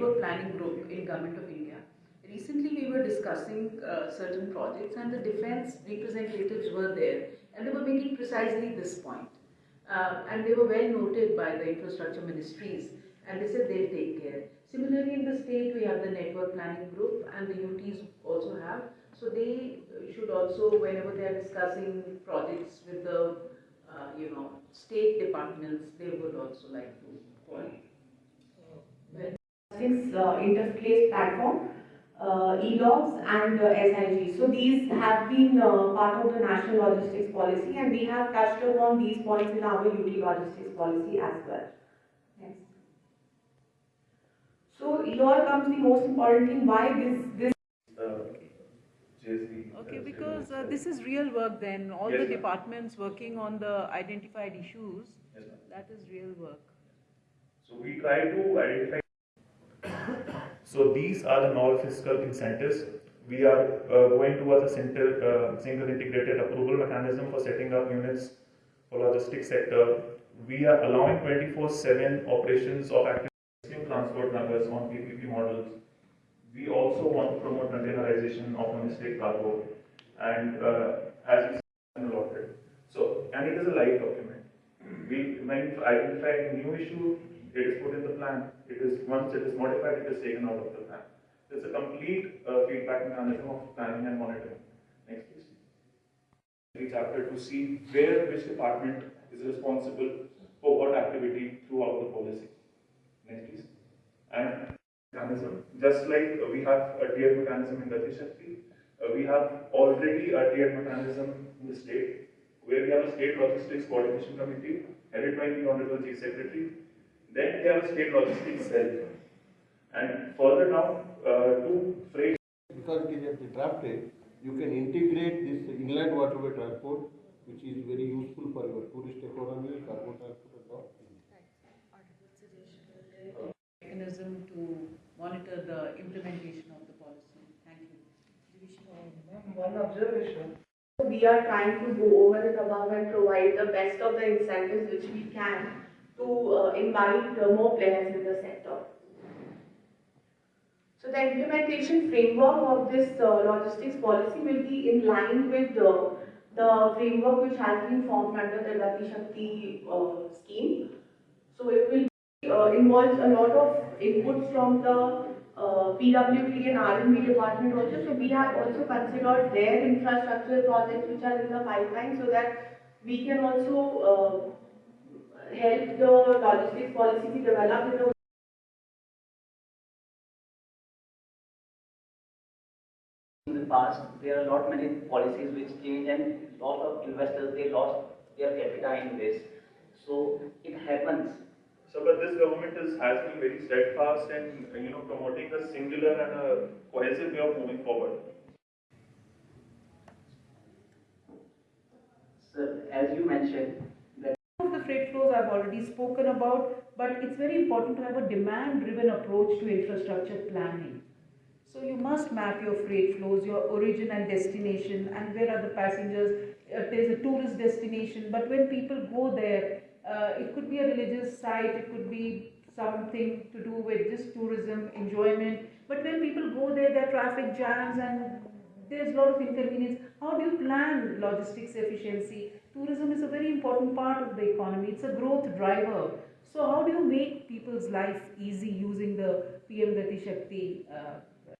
network planning group in Government of India. Recently we were discussing uh, certain projects and the defense representatives were there and they were making precisely this point. Uh, and they were well noted by the infrastructure ministries and they said they'll take care. Similarly in the state we have the network planning group and the UTs also have. So they should also, whenever they are discussing projects with the, uh, you know, state departments, they would also like to call. Logistics uh, interface platform, uh, e-logs and uh, SIG. So these have been uh, part of the national logistics policy and we have touched upon these points in our UT logistics policy as well. Next. So here comes the most important thing, why this, this JSD. Okay, because uh, this is real work then, all the Yes, ma'am. departments working on the identified issues, Yes, that is real work. So we try to identify. So these are the novel fiscal incentives. We are uh, going towards a single, uh, single integrated approval mechanism for setting up units for logistics sector. We are allowing 24/7 operations of active transport numbers on PPP models. We also want to promote containerization of domestic cargo and uh, as allotted. So, and it is a live document. We, when identifying new issue, it is put in the plan. It is, once it is modified, it is taken out of the plan. There's a complete uh, feedback mechanism of planning and monitoring. Next, please. Every chapter to see where which department is responsible for what activity throughout the policy. Next, please. And mechanism, just like we have a tiered mechanism in Gati Shakti, uh, we have already a tiered mechanism in the state, where we have a state logistics coordination committee headed by the Honorable Chief Secretary. Then we have a state logistics cell. And further down, uh, two freight because it is at the draft stage, you can integrate this inland waterway transport, which is very useful for your tourist economy, cargo transport and all. Mechanism to monitor the implementation of the policy. Thank you. One observation. we are trying to go over and above and provide the best of the incentives which we can to uh, invite uh, more players in the sector. So the implementation framework of this uh, logistics policy will be in line with the framework which has been formed under the Gati Shakti scheme. So it will uh, involves a lot of inputs from the uh, PWD and R&D department also. So we have also considered their infrastructure projects which are in the pipeline so that we can also uh, help the logistics policy be developed in a in the past, there are not many policies which change and lot of investors, they lost their capital in this. So it happens. So, but this government is, has been very steadfast in, you know, promoting a singular and a cohesive way of moving forward. Sir, as you mentioned, that Of the freight flows I've already spoken about, but it's very important to have a demand-driven approach to infrastructure planning. So you must map your freight flows, your origin and destination, and where are the passengers. Uh, there's a tourist destination, but when people go there, uh, it could be a religious site, it could be something to do with just tourism, enjoyment. But when people go there, there are traffic jams and there's a lot of inconvenience. How do you plan logistics efficiency? Tourism is a very important part of the economy. It's a growth driver. So how do you make people's life easy using the PM Gati Shakti uh,